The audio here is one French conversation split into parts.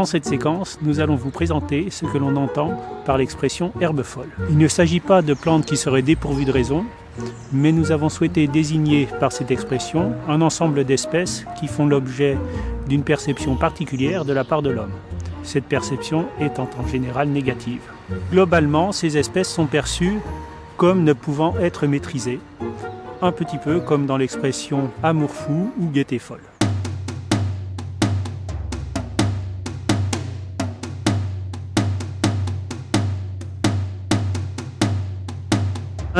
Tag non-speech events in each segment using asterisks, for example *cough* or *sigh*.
Dans cette séquence, nous allons vous présenter ce que l'on entend par l'expression herbe folle. Il ne s'agit pas de plantes qui seraient dépourvues de raison, mais nous avons souhaité désigner par cette expression un ensemble d'espèces qui font l'objet d'une perception particulière de la part de l'homme. Cette perception étant en général négative. Globalement, ces espèces sont perçues comme ne pouvant être maîtrisées, un petit peu comme dans l'expression amour fou ou gaieté folle.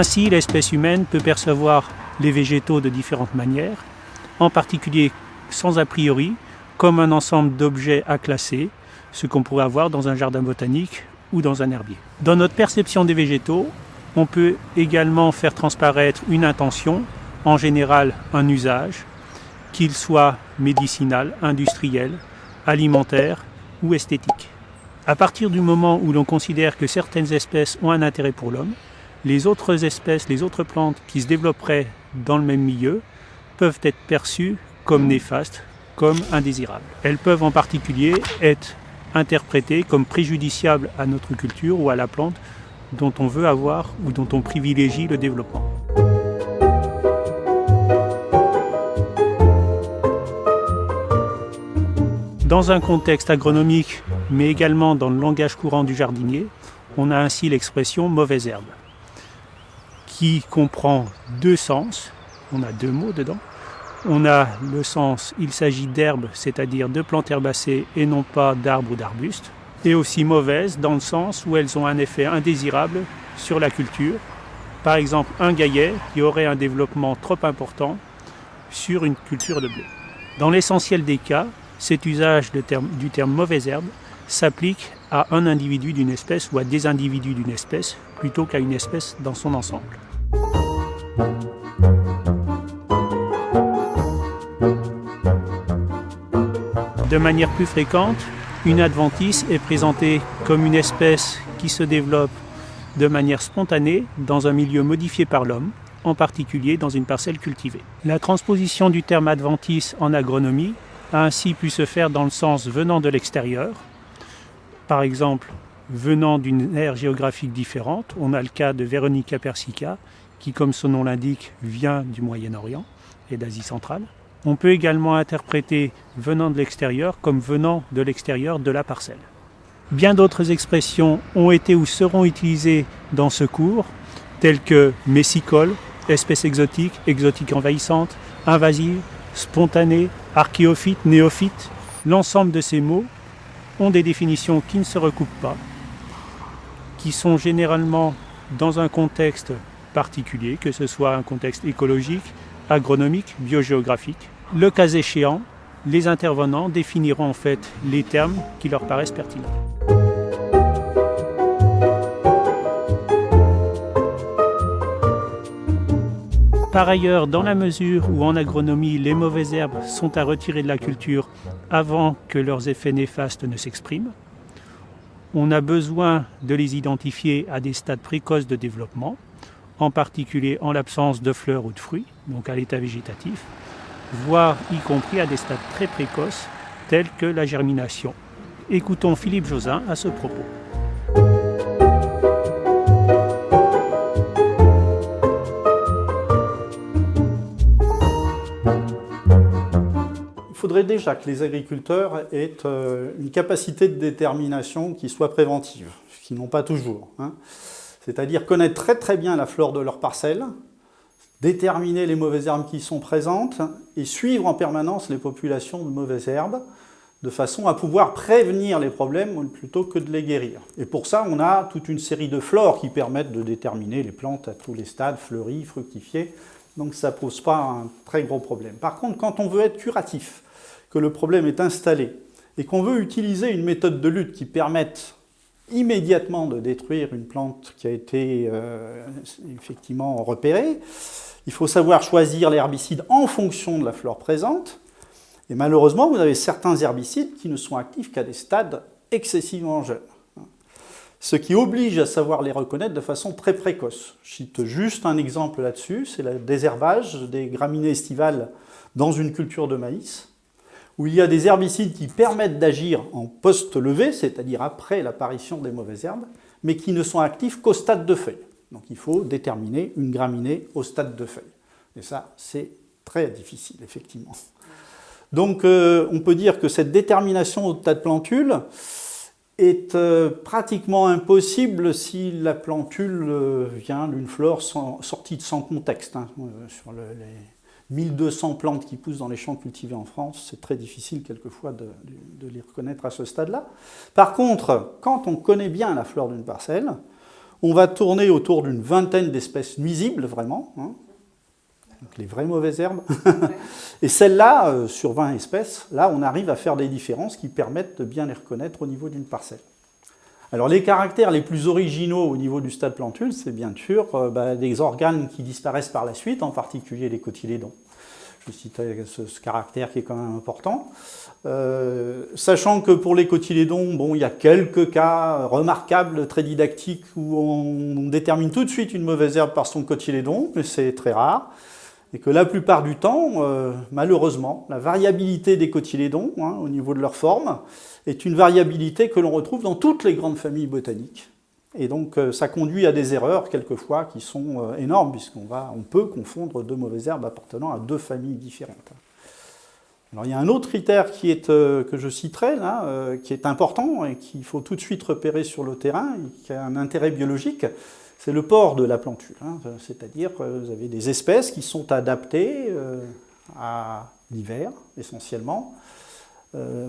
Ainsi, l'espèce humaine peut percevoir les végétaux de différentes manières, en particulier sans a priori, comme un ensemble d'objets à classer, ce qu'on pourrait avoir dans un jardin botanique ou dans un herbier. Dans notre perception des végétaux, on peut également faire transparaître une intention, en général un usage, qu'il soit médicinal, industriel, alimentaire ou esthétique. À partir du moment où l'on considère que certaines espèces ont un intérêt pour l'homme, les autres espèces, les autres plantes qui se développeraient dans le même milieu peuvent être perçues comme néfastes, comme indésirables. Elles peuvent en particulier être interprétées comme préjudiciables à notre culture ou à la plante dont on veut avoir ou dont on privilégie le développement. Dans un contexte agronomique, mais également dans le langage courant du jardinier, on a ainsi l'expression mauvaise herbe qui comprend deux sens. On a deux mots dedans. On a le sens il s'agit d'herbes, c'est-à-dire de plantes herbacées et non pas d'arbres ou d'arbustes. Et aussi mauvaises dans le sens où elles ont un effet indésirable sur la culture. Par exemple, un gaillet qui aurait un développement trop important sur une culture de blé. Dans l'essentiel des cas, cet usage du terme mauvaise herbe s'applique à un individu d'une espèce ou à des individus d'une espèce plutôt qu'à une espèce dans son ensemble. De manière plus fréquente, une adventice est présentée comme une espèce qui se développe de manière spontanée dans un milieu modifié par l'homme, en particulier dans une parcelle cultivée. La transposition du terme adventice en agronomie a ainsi pu se faire dans le sens venant de l'extérieur, par exemple venant d'une aire géographique différente. On a le cas de Veronica persica, qui, comme son nom l'indique, vient du Moyen-Orient et d'Asie centrale. On peut également interpréter venant de l'extérieur comme venant de l'extérieur de la parcelle. Bien d'autres expressions ont été ou seront utilisées dans ce cours, telles que messicole, espèce exotique, exotique envahissante, invasive, spontanée, archéophyte, néophyte. L'ensemble de ces mots ont des définitions qui ne se recoupent pas, qui sont généralement dans un contexte particulier, que ce soit un contexte écologique, agronomique, biogéographique. Le cas échéant, les intervenants définiront en fait les termes qui leur paraissent pertinents. Par ailleurs, dans la mesure où en agronomie les mauvaises herbes sont à retirer de la culture avant que leurs effets néfastes ne s'expriment, on a besoin de les identifier à des stades précoces de développement, en particulier en l'absence de fleurs ou de fruits, donc à l'état végétatif, voire y compris à des stades très précoces tels que la germination. Écoutons Philippe Josin à ce propos. Il faudrait déjà que les agriculteurs aient euh, une capacité de détermination qui soit préventive, ce qu'ils n'ont pas toujours. Hein c'est-à-dire connaître très très bien la flore de leur parcelle, déterminer les mauvaises herbes qui sont présentes et suivre en permanence les populations de mauvaises herbes de façon à pouvoir prévenir les problèmes plutôt que de les guérir. Et pour ça, on a toute une série de flores qui permettent de déterminer les plantes à tous les stades, fleuries, fructifiées, donc ça ne pose pas un très gros problème. Par contre, quand on veut être curatif, que le problème est installé, et qu'on veut utiliser une méthode de lutte qui permette immédiatement de détruire une plante qui a été euh, effectivement repérée. Il faut savoir choisir l'herbicide en fonction de la flore présente. Et malheureusement, vous avez certains herbicides qui ne sont actifs qu'à des stades excessivement jeunes. Ce qui oblige à savoir les reconnaître de façon très précoce. Je cite juste un exemple là-dessus, c'est le désherbage des graminées estivales dans une culture de maïs où il y a des herbicides qui permettent d'agir en post-levée, c'est-à-dire après l'apparition des mauvaises herbes, mais qui ne sont actifs qu'au stade de feuille. Donc il faut déterminer une graminée au stade de feuille. Et ça, c'est très difficile, effectivement. Donc euh, on peut dire que cette détermination au stade de plantule est euh, pratiquement impossible si la plantule euh, vient d'une flore sortie de son contexte. Hein. 1200 plantes qui poussent dans les champs cultivés en France, c'est très difficile quelquefois de, les reconnaître à ce stade-là. Par contre, quand on connaît bien la flore d'une parcelle, on va tourner autour d'une vingtaine d'espèces nuisibles, vraiment, hein. donc les vraies mauvaises herbes. *laughs* Et celles-là, euh, sur 20 espèces, là, on arrive à faire des différences qui permettent de bien les reconnaître au niveau d'une parcelle. Alors les caractères les plus originaux au niveau du stade plantule, c'est bien sûr euh, bah, des organes qui disparaissent par la suite, en particulier les cotylédons. Je cite ce, caractère qui est quand même important. Euh, sachant que pour les cotylédons, bon, il y a quelques cas remarquables, très didactiques, où on, détermine tout de suite une mauvaise herbe par son cotylédon, mais c'est très rare. Et que la plupart du temps, euh, malheureusement, la variabilité des cotylédons, hein, au niveau de leur forme, est une variabilité que l'on retrouve dans toutes les grandes familles botaniques. Et donc euh, ça conduit à des erreurs quelquefois qui sont énormes, puisqu'on on peut confondre deux mauvaises herbes appartenant à deux familles différentes. Alors, il y a un autre critère euh, que je citerai, là, euh, qui est important et qu'il faut tout de suite repérer sur le terrain, et qui a un intérêt biologique, c'est le port de la plantule. Hein. C'est-à-dire que vous avez des espèces qui sont adaptées euh, à l'hiver, essentiellement,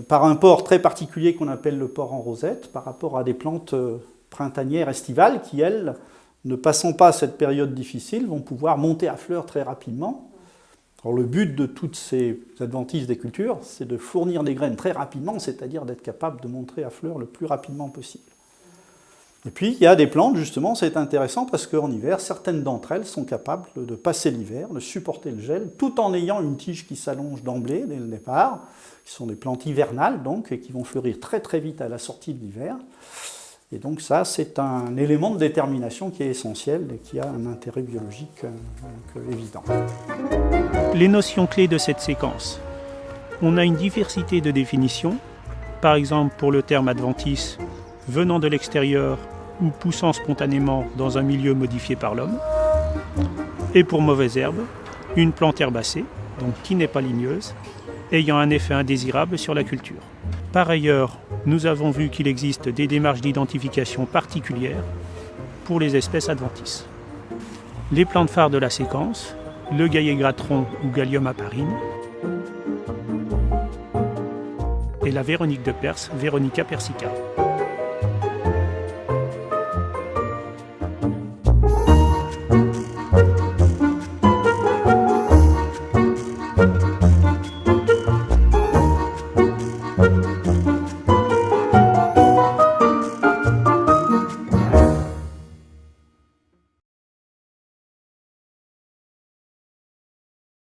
par un port très particulier qu'on appelle le port en rosette, par rapport à des plantes printanières estivales qui, elles, ne passant pas cette période difficile, vont pouvoir monter à fleurs très rapidement alors le but de toutes ces adventices des cultures, c'est de fournir des graines très rapidement, c'est-à-dire d'être capable de montrer à fleur le plus rapidement possible. Et puis il y a des plantes, justement, c'est intéressant parce qu'en hiver, certaines d'entre elles sont capables de passer l'hiver, de supporter le gel, tout en ayant une tige qui s'allonge d'emblée, dès le départ, qui sont des plantes hivernales, donc, et qui vont fleurir très très vite à la sortie de l'hiver. Et donc ça, c'est un élément de détermination qui est essentiel et qui a un intérêt biologique euh, évident. Les notions clés de cette séquence. On a une diversité de définitions, par exemple pour le terme adventice, venant de l'extérieur ou poussant spontanément dans un milieu modifié par l'homme. Et pour mauvaise herbe, une plante herbacée, donc qui n'est pas ligneuse, ayant un effet indésirable sur la culture. Par ailleurs, nous avons vu qu'il existe des démarches d'identification particulières pour les espèces adventices. Les plantes phares de la séquence, le gaillet gratron ou Gallium aparine, et la Véronique de Perse, Veronica persica.